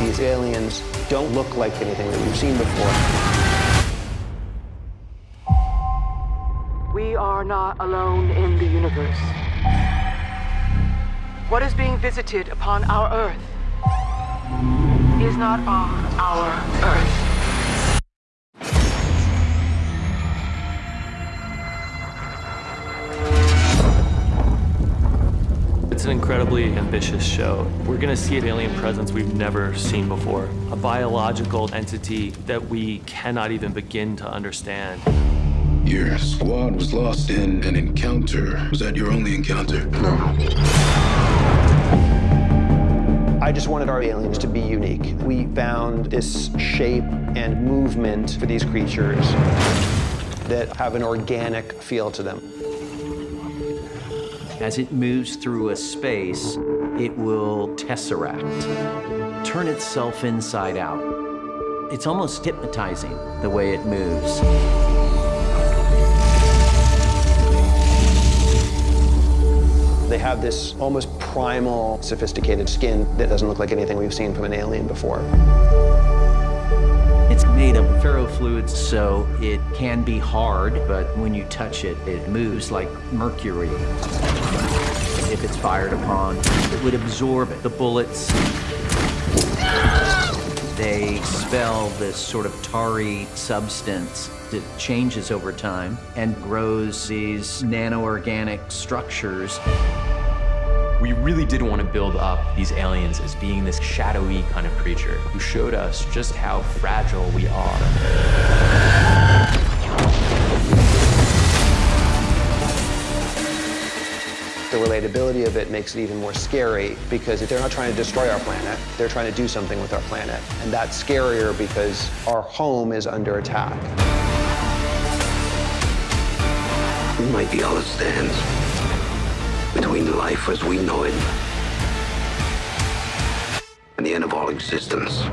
These aliens don't look like anything that we've seen before. We are not alone in the universe. What is being visited upon our Earth is not on our Earth. An incredibly ambitious show. We're gonna see an alien presence we've never seen before. A biological entity that we cannot even begin to understand. Your squad was lost in an encounter. Was that your only encounter? No. I just wanted our aliens to be unique. We found this shape and movement for these creatures that have an organic feel to them. As it moves through a space, it will tesseract, turn itself inside out. It's almost hypnotizing the way it moves. They have this almost primal, sophisticated skin that doesn't look like anything we've seen from an alien before. Made of ferrofluids, so it can be hard, but when you touch it, it moves like mercury. If it's fired upon, it would absorb the bullets. They spell this sort of tarry substance that changes over time and grows these nano-organic structures. We really did want to build up these aliens as being this shadowy kind of creature who showed us just how fragile we are. The relatability of it makes it even more scary because if they're not trying to destroy our planet, they're trying to do something with our planet. And that's scarier because our home is under attack. We might be all that stands between life as we know it and the end of all existence.